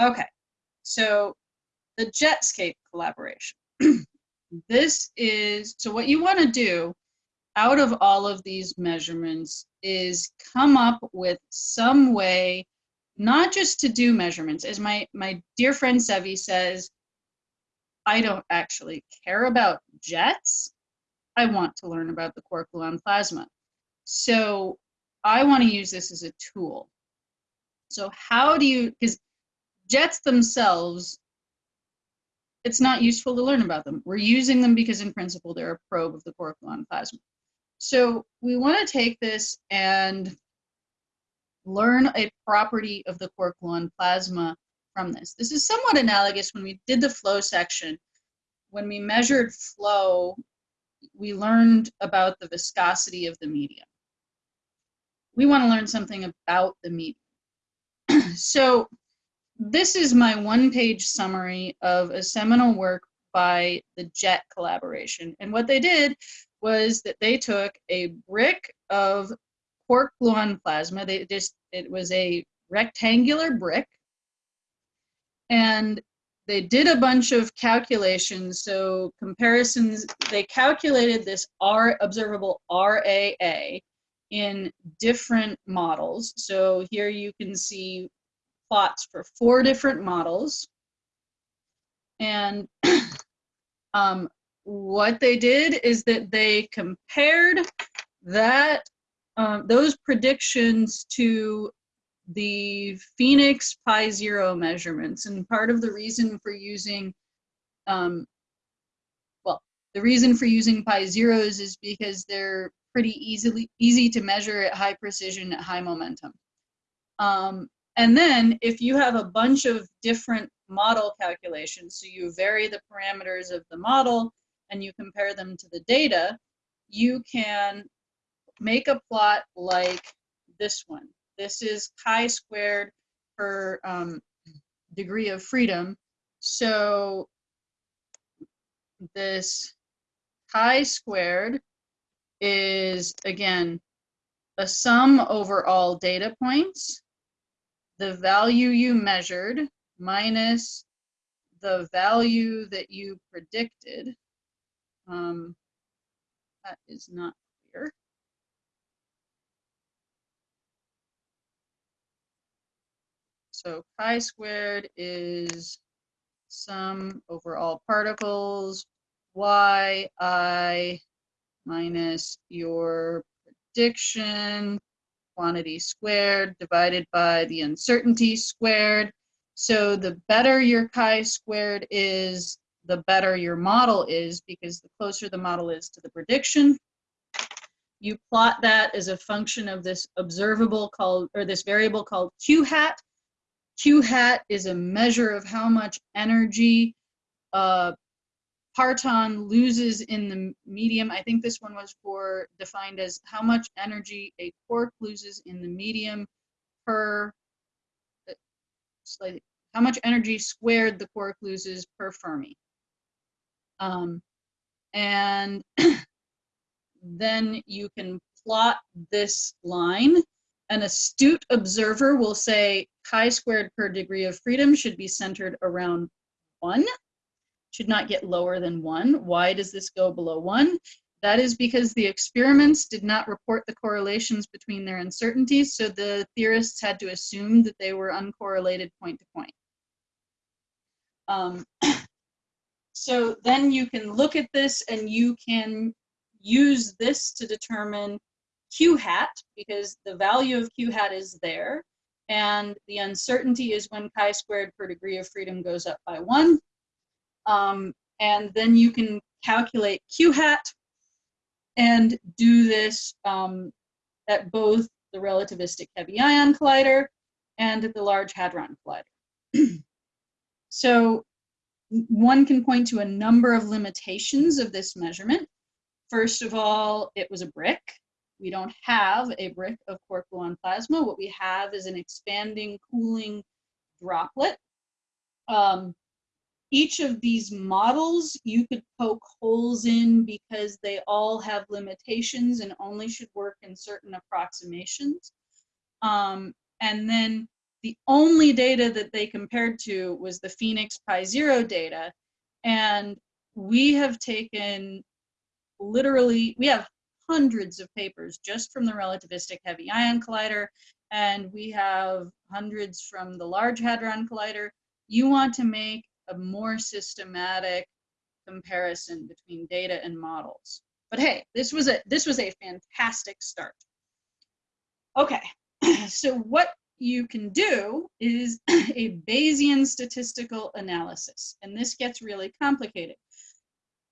Okay, so the Jetscape collaboration. this is, so what you wanna do out of all of these measurements is come up with some way, not just to do measurements, as my, my dear friend Sevi says, I don't actually care about jets. I want to learn about the quark gluon plasma. So I want to use this as a tool. So how do you, because jets themselves, it's not useful to learn about them. We're using them because in principle, they're a probe of the gluon plasma. So we want to take this and learn a property of the quark gluon plasma from this. This is somewhat analogous when we did the flow section. When we measured flow, we learned about the viscosity of the medium. We want to learn something about the medium. so this is my one-page summary of a seminal work by the JET collaboration. And what they did was that they took a brick of quark gluon plasma. They just it was a rectangular brick and they did a bunch of calculations. So comparisons, they calculated this R observable RAA in different models. So here you can see plots for four different models. And um, what they did is that they compared that um, those predictions to the PHENIX pi zero measurements. And part of the reason for using, um, well, the reason for using pi zeros is because they're pretty easily easy to measure at high precision at high momentum. Um, and then if you have a bunch of different model calculations, so you vary the parameters of the model and you compare them to the data, you can make a plot like this one. This is chi squared per um, degree of freedom. So this chi squared is, again, a sum over all data points, the value you measured minus the value that you predicted. Um, that is not clear. So chi squared is sum over all particles, y i minus your prediction quantity squared divided by the uncertainty squared. So the better your chi squared is, the better your model is because the closer the model is to the prediction. You plot that as a function of this observable called, or this variable called q hat, Q hat is a measure of how much energy uh, parton loses in the medium. I think this one was for defined as how much energy a quark loses in the medium per, uh, how much energy squared the quark loses per Fermi. Um, and then you can plot this line. An astute observer will say chi squared per degree of freedom should be centered around one, should not get lower than one. Why does this go below one? That is because the experiments did not report the correlations between their uncertainties, so the theorists had to assume that they were uncorrelated point to point. Um, so then you can look at this and you can use this to determine Q hat, because the value of Q hat is there and the uncertainty is when chi squared per degree of freedom goes up by one. Um, and then you can calculate q hat and do this um, at both the relativistic heavy ion collider and at the large hadron collider. so one can point to a number of limitations of this measurement. First of all, it was a brick. We don't have a brick of quark gluon plasma. What we have is an expanding, cooling droplet. Um, each of these models you could poke holes in because they all have limitations and only should work in certain approximations. Um, and then the only data that they compared to was the PHENIX Pi Zero data. And we have taken literally, we have hundreds of papers just from the relativistic heavy ion collider, and we have hundreds from the Large Hadron Collider. You want to make a more systematic comparison between data and models. But hey, this was a this was a fantastic start. Okay, so what you can do is a Bayesian statistical analysis, and this gets really complicated.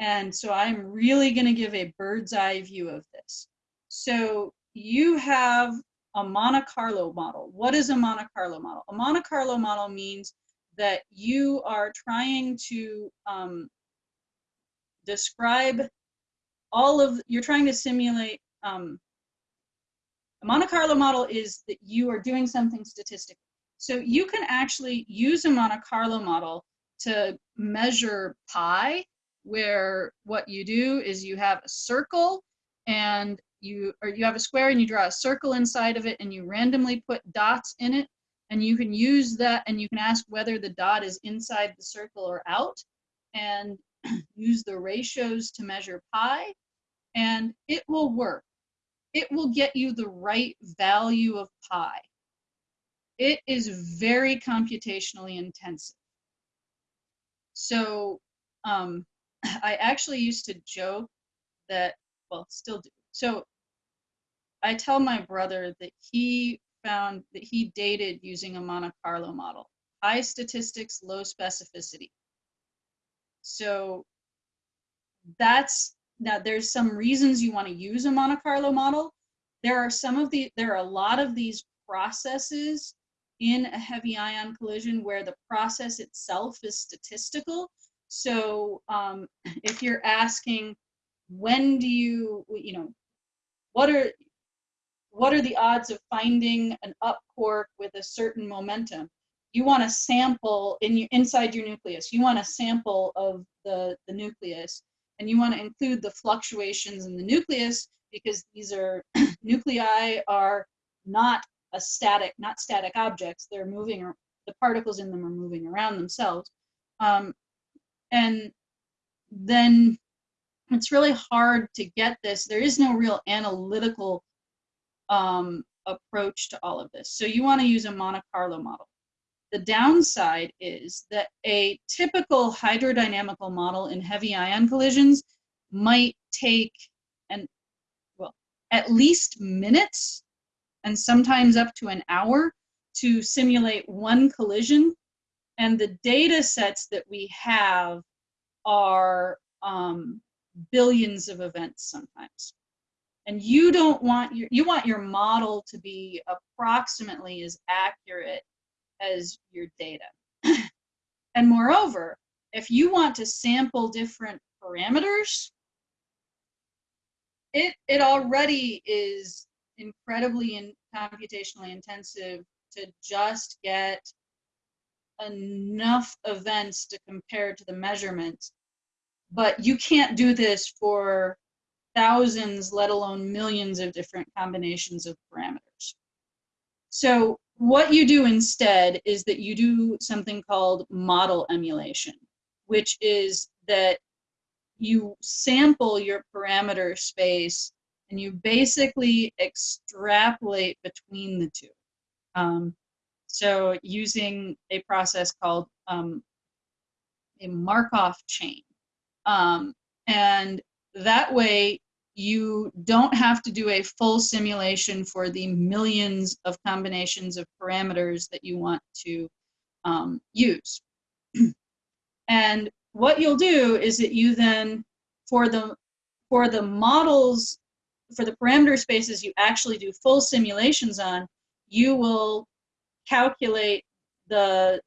And so I'm really going to give a bird's eye view of this. So you have a Monte Carlo model. What is a Monte Carlo model? A Monte Carlo model means that you are trying to um, describe all of, you're trying to simulate, um, a Monte Carlo model is that you are doing something statistically. So you can actually use a Monte Carlo model to measure pi where what you do is you have a circle and you or you have a square and you draw a circle inside of it and you randomly put dots in it and you can use that and you can ask whether the dot is inside the circle or out and use the ratios to measure pi and it will work. It will get you the right value of pi. It is very computationally intensive. So um, I actually used to joke that, well, still do. So I tell my brother that he found that he dated using a Monte Carlo model. High statistics, low specificity. So that's, now there's some reasons you want to use a Monte Carlo model. There are some of the, there are a lot of these processes in a heavy ion collision where the process itself is statistical. So um, if you're asking, when do you, you know, what are, what are the odds of finding an up quark with a certain momentum? You want a sample in your, inside your nucleus. You want a sample of the, the nucleus, and you want to include the fluctuations in the nucleus because these are nuclei are not a static, not static objects. They're moving, the particles in them are moving around themselves. Um, and then it's really hard to get this. There is no real analytical um, approach to all of this. So you want to use a Monte Carlo model. The downside is that a typical hydrodynamical model in heavy ion collisions might take an, well, at least minutes and sometimes up to an hour to simulate one collision and the data sets that we have are um, billions of events sometimes. And you don't want your, you want your model to be approximately as accurate as your data. and moreover, if you want to sample different parameters, it, it already is incredibly in, computationally intensive to just get enough events to compare to the measurements. But you can't do this for thousands, let alone millions of different combinations of parameters. So what you do instead is that you do something called model emulation, which is that you sample your parameter space and you basically extrapolate between the two. Um, so using a process called um, a Markov chain. Um, and that way you don't have to do a full simulation for the millions of combinations of parameters that you want to um, use. and what you'll do is that you then, for the, for the models, for the parameter spaces you actually do full simulations on, you will calculate the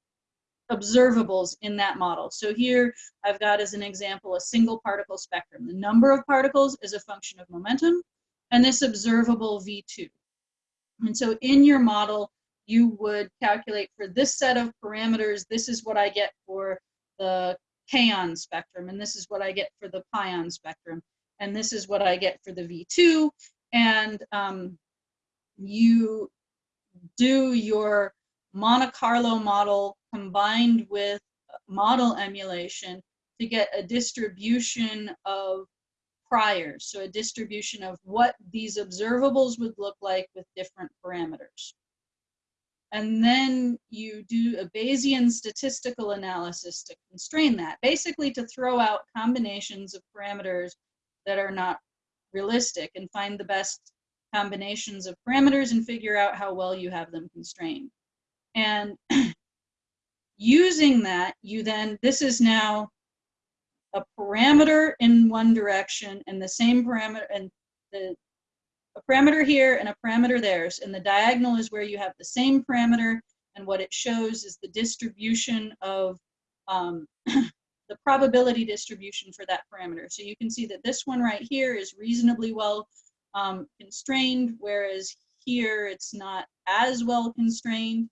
observables in that model. So here I've got as an example a single particle spectrum. The number of particles is a function of momentum and this observable V2. And so in your model, you would calculate for this set of parameters, this is what I get for the kaon spectrum, and this is what I get for the pion spectrum, and this is what I get for the V2. And um, you do your Monte Carlo model combined with model emulation to get a distribution of priors, so a distribution of what these observables would look like with different parameters. And then you do a Bayesian statistical analysis to constrain that, basically to throw out combinations of parameters that are not realistic and find the best combinations of parameters and figure out how well you have them constrained. And using that, you then, this is now a parameter in one direction and the same parameter and the a parameter here and a parameter there. And the diagonal is where you have the same parameter and what it shows is the distribution of um, the probability distribution for that parameter. So you can see that this one right here is reasonably well um, constrained, whereas here it's not as well constrained.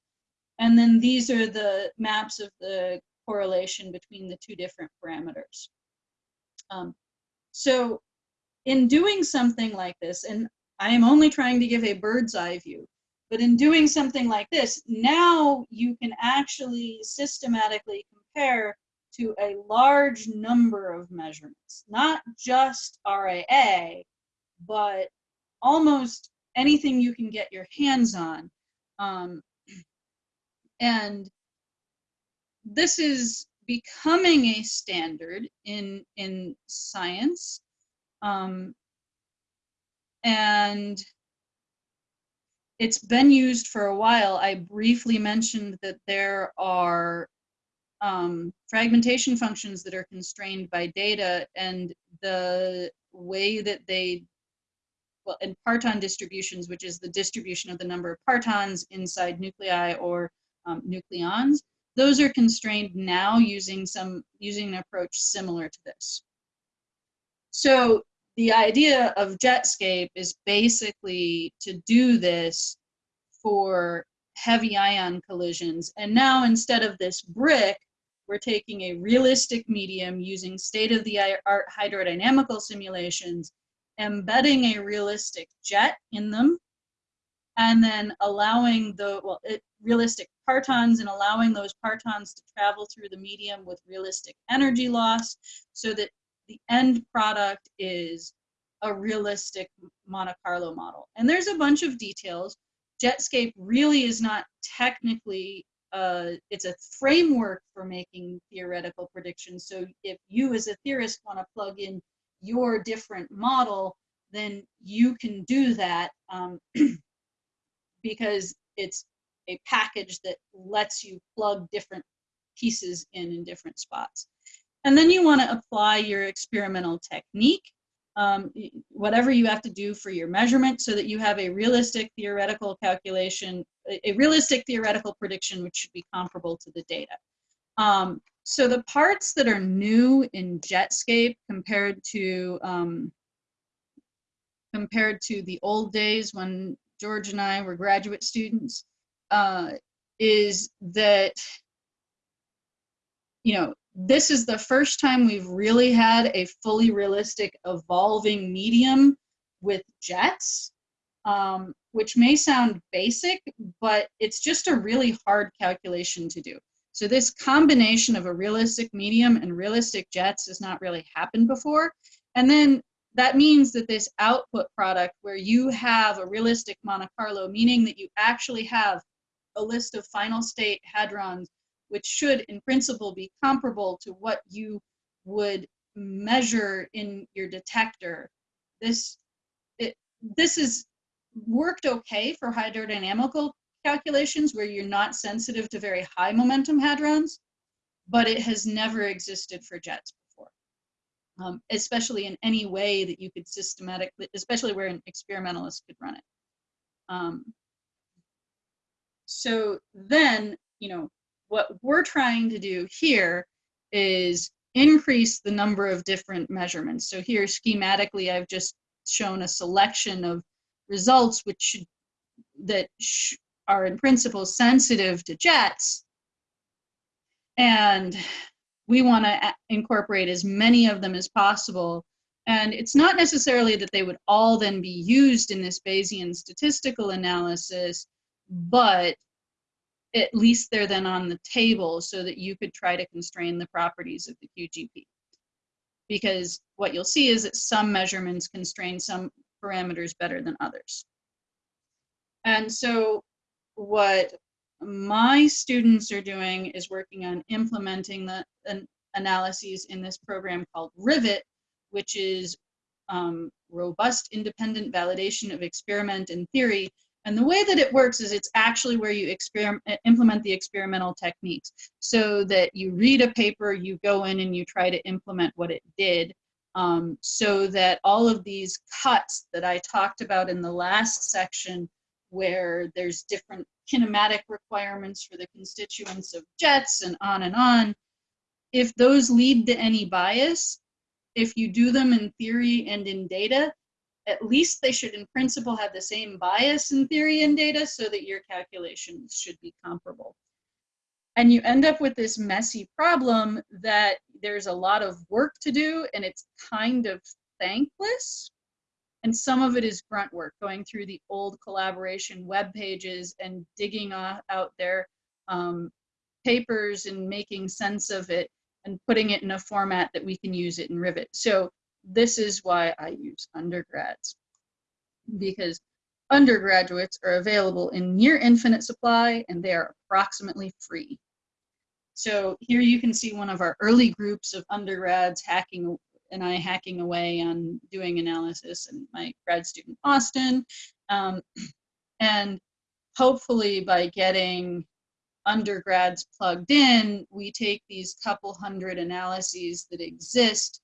And then these are the maps of the correlation between the two different parameters. Um, so in doing something like this, and I am only trying to give a bird's eye view, but in doing something like this, now you can actually systematically compare to a large number of measurements, not just RAA, but almost anything you can get your hands on. Um, and this is becoming a standard in in science um, and it's been used for a while. I briefly mentioned that there are um, fragmentation functions that are constrained by data and the way that they well in parton distributions which is the distribution of the number of partons inside nuclei or um, nucleons those are constrained now using some using an approach similar to this. So the idea of Jetscape is basically to do this for heavy ion collisions. And now instead of this brick, we're taking a realistic medium using state-of-the-art hydrodynamical simulations, embedding a realistic jet in them, and then allowing the, well, it, realistic partons and allowing those partons to travel through the medium with realistic energy loss so that the end product is a realistic Monte Carlo model. And there's a bunch of details. Jetscape really is not technically, uh, it's a framework for making theoretical predictions. So if you as a theorist want to plug in your different model, then you can do that um, because it's a package that lets you plug different pieces in in different spots. And then you want to apply your experimental technique, um, whatever you have to do for your measurement so that you have a realistic theoretical calculation, a realistic theoretical prediction which should be comparable to the data. Um, so the parts that are new in Jetscape compared to um, compared to the old days when George and I were graduate students, uh, is that, you know, this is the first time we've really had a fully realistic evolving medium with jets, um, which may sound basic, but it's just a really hard calculation to do. So this combination of a realistic medium and realistic jets has not really happened before. And then that means that this output product where you have a realistic Monte Carlo, meaning that you actually have a list of final state hadrons, which should in principle be comparable to what you would measure in your detector. This, it, this is worked okay for hydrodynamical calculations where you're not sensitive to very high momentum hadrons, but it has never existed for jets before, um, especially in any way that you could systematically, especially where an experimentalist could run it. Um, so then, you know, what we're trying to do here is increase the number of different measurements. So here schematically, I've just shown a selection of results which should, that sh are in principle sensitive to jets. And we want to incorporate as many of them as possible. And it's not necessarily that they would all then be used in this Bayesian statistical analysis, but at least they're then on the table so that you could try to constrain the properties of the QGP. Because what you'll see is that some measurements constrain some parameters better than others. And so what my students are doing is working on implementing the an analyses in this program called Rivet, which is um, robust independent validation of experiment and theory. And the way that it works is it's actually where you experiment, implement the experimental techniques. So that you read a paper, you go in and you try to implement what it did. Um, so that all of these cuts that I talked about in the last section, where there's different kinematic requirements for the constituents of jets and on and on, if those lead to any bias, if you do them in theory and in data, at least they should in principle have the same bias in theory and data so that your calculations should be comparable. And you end up with this messy problem that there's a lot of work to do and it's kind of thankless. And some of it is grunt work, going through the old collaboration web pages and digging out their um, papers and making sense of it and putting it in a format that we can use it in Rivet. So this is why I use undergrads because undergraduates are available in near infinite supply and they are approximately free. So here you can see one of our early groups of undergrads hacking and I hacking away on doing analysis and my grad student Austin. Um, and hopefully by getting undergrads plugged in, we take these couple hundred analyses that exist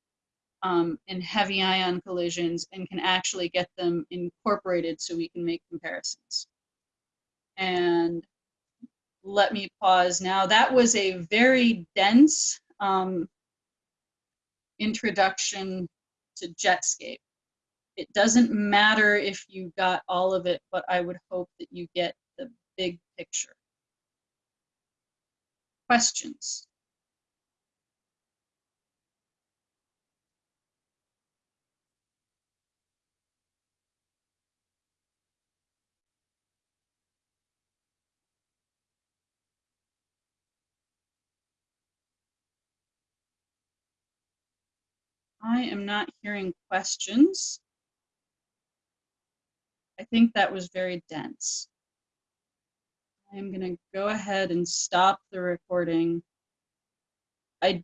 um, in heavy ion collisions and can actually get them incorporated so we can make comparisons. And let me pause now. That was a very dense um, introduction to Jetscape. It doesn't matter if you got all of it, but I would hope that you get the big picture questions. I am not hearing questions. I think that was very dense. I'm going to go ahead and stop the recording. I